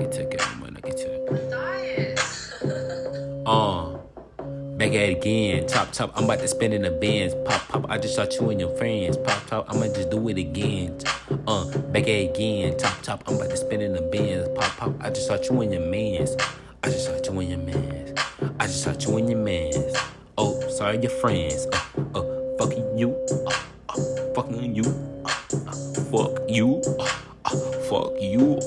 nigga took it. My nigga took it. Uh. Back at it again, top top, I'm about to spend in the bins. Pop pop, I just shot you and your friends. Pop top, I'ma just do it again. Uh, back at it again, top top, I'm about to spend in the bins. Pop pop, I just shot you and your mans. I just shot you and your mans. I just shot you and your mans. Oh, sorry, your friends. Uh, uh, fucking you. Uh, uh, fucking you. Uh, uh, fuck you. Uh, fuck you.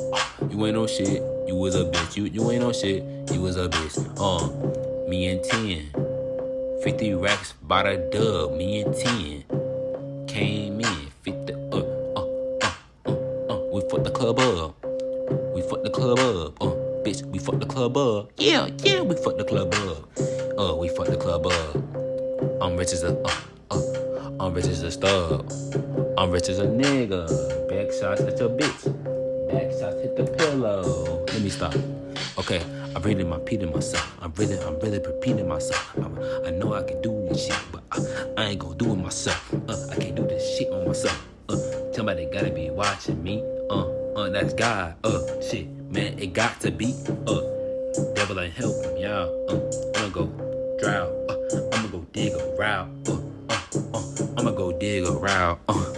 You ain't no shit. You was a bitch. You you ain't no shit. You was a bitch. Uh, me and 10. 50 racks bought a dub. Me and 10. Came in. 50. Uh, uh, uh, uh, uh. We fucked the club up. We fucked the club up. Uh, bitch, we fucked the club up. Yeah, yeah, we fucked the club up. Uh, we fucked the club up. I'm rich as a, uh, uh. I'm rich as a stud. I'm rich as a nigga. Back shots at your bitch. Back shots hit the pillow. Let me stop. Okay, I'm really repeating myself. I'm really, I'm really repeating myself. I'm, I know I can do this shit, but I, I ain't gonna do it myself. Uh, I can't do this shit on myself. Uh, somebody gotta be watching me. Uh, uh, that's God. Uh, shit, man, it got to be. Uh, devil ain't helping out. Uh, I'ma go drown. Uh, I'ma go dig around. Uh, uh, uh, I'ma go dig around. Uh,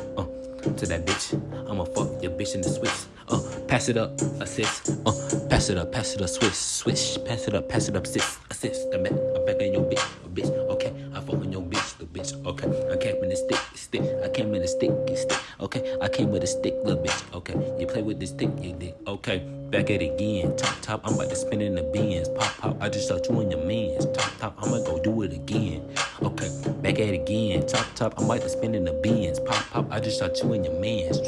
to that bitch. I'ma fuck your bitch in the switch. Uh, pass it up, assist. Uh, pass it up, pass it up, switch, switch. Pass it up, pass it up, assist, assist. I'm back, I'm back your bitch, a bitch. Okay, I fuck on your bitch, the bitch. Okay, I came in the stick, stick. I came in the stick, stick. Okay, I came with a stick, little bitch. Okay, you play with the stick, you dick. Okay, back at it again. Top, top, I'm about to spin in the bins. Pop, pop, I just shot you in your mans. Top, top, I'ma go do it again. Okay, back at it again. Top, top, I'm about to spin in the bins. Pop, pop, I just shot you in your mans.